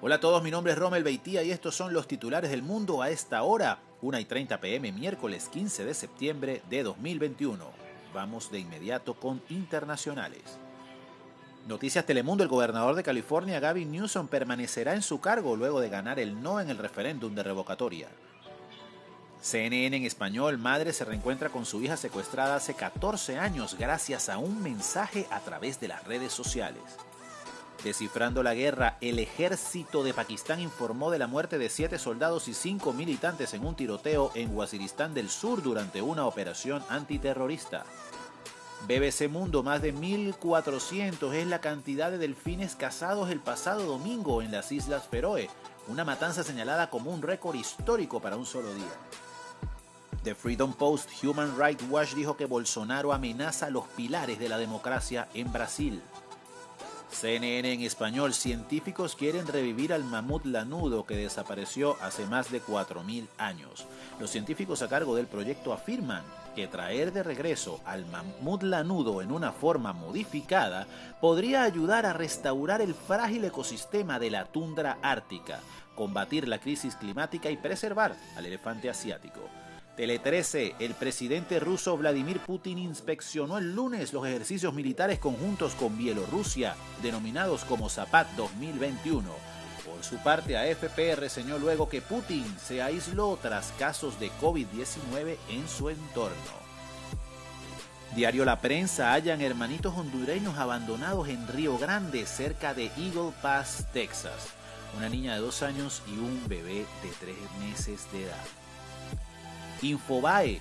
Hola a todos, mi nombre es Romel Beitía y estos son los titulares del mundo a esta hora, 1 y 30 pm, miércoles 15 de septiembre de 2021. Vamos de inmediato con internacionales. Noticias Telemundo, el gobernador de California, Gavin Newsom, permanecerá en su cargo luego de ganar el no en el referéndum de revocatoria. CNN en español, madre se reencuentra con su hija secuestrada hace 14 años gracias a un mensaje a través de las redes sociales. Descifrando la guerra, el ejército de Pakistán informó de la muerte de siete soldados y cinco militantes en un tiroteo en Waziristán del Sur durante una operación antiterrorista. BBC Mundo, más de 1.400 es la cantidad de delfines cazados el pasado domingo en las Islas Feroe, una matanza señalada como un récord histórico para un solo día. The Freedom Post Human Rights Watch dijo que Bolsonaro amenaza los pilares de la democracia en Brasil. CNN en español, científicos quieren revivir al mamut lanudo que desapareció hace más de 4.000 años. Los científicos a cargo del proyecto afirman que traer de regreso al mamut lanudo en una forma modificada podría ayudar a restaurar el frágil ecosistema de la tundra ártica, combatir la crisis climática y preservar al elefante asiático. Tele 13, el presidente ruso Vladimir Putin inspeccionó el lunes los ejercicios militares conjuntos con Bielorrusia, denominados como Zapat 2021. Por su parte, AFP reseñó luego que Putin se aisló tras casos de COVID-19 en su entorno. Diario La Prensa hallan hermanitos hondureños abandonados en Río Grande, cerca de Eagle Pass, Texas. Una niña de dos años y un bebé de tres meses de edad. Infobae.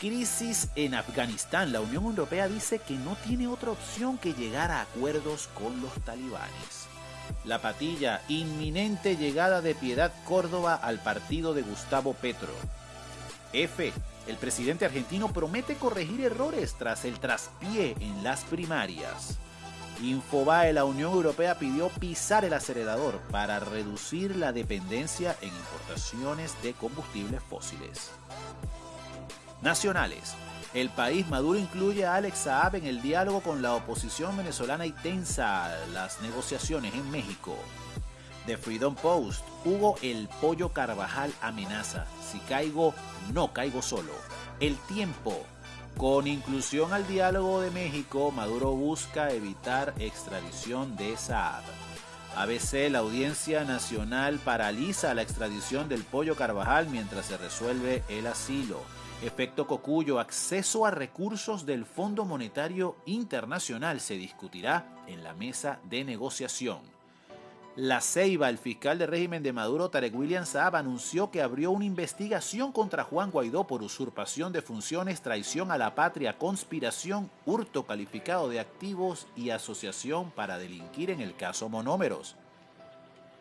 Crisis en Afganistán. La Unión Europea dice que no tiene otra opción que llegar a acuerdos con los talibanes. La patilla. Inminente llegada de Piedad Córdoba al partido de Gustavo Petro. F. El presidente argentino promete corregir errores tras el traspié en las primarias. Infobae, la Unión Europea pidió pisar el acelerador para reducir la dependencia en importaciones de combustibles fósiles. Nacionales. El país Maduro incluye a Alex Saab en el diálogo con la oposición venezolana y tensa las negociaciones en México. The Freedom Post. Hugo El Pollo Carvajal amenaza. Si caigo, no caigo solo. El tiempo. Con inclusión al diálogo de México, Maduro busca evitar extradición de Saab. ABC, la Audiencia Nacional paraliza la extradición del Pollo Carvajal mientras se resuelve el asilo. Efecto Cocuyo, acceso a recursos del Fondo Monetario Internacional se discutirá en la mesa de negociación. La Ceiba, el fiscal de régimen de Maduro, Tarek William Saab, anunció que abrió una investigación contra Juan Guaidó por usurpación de funciones, traición a la patria, conspiración, hurto calificado de activos y asociación para delinquir en el caso Monómeros.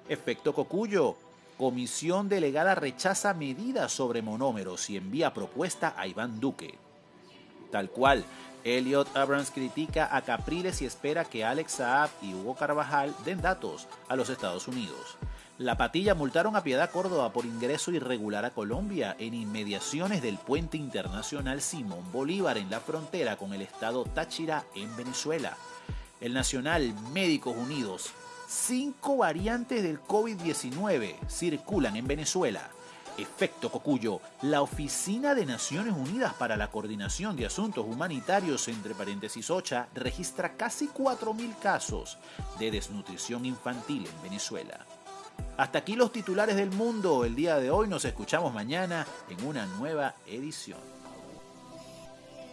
Efecto Cocuyo, Comisión delegada rechaza medidas sobre monómeros y envía propuesta a Iván Duque. Tal cual, Elliot Abrams critica a Capriles y espera que Alex Saab y Hugo Carvajal den datos a los Estados Unidos. La patilla multaron a Piedad Córdoba por ingreso irregular a Colombia en inmediaciones del puente internacional Simón Bolívar en la frontera con el estado Táchira en Venezuela. El Nacional Médicos Unidos Cinco variantes del COVID-19 circulan en Venezuela. Efecto Cocuyo, la Oficina de Naciones Unidas para la Coordinación de Asuntos Humanitarios, entre paréntesis OCHA, registra casi 4.000 casos de desnutrición infantil en Venezuela. Hasta aquí los titulares del mundo. El día de hoy nos escuchamos mañana en una nueva edición.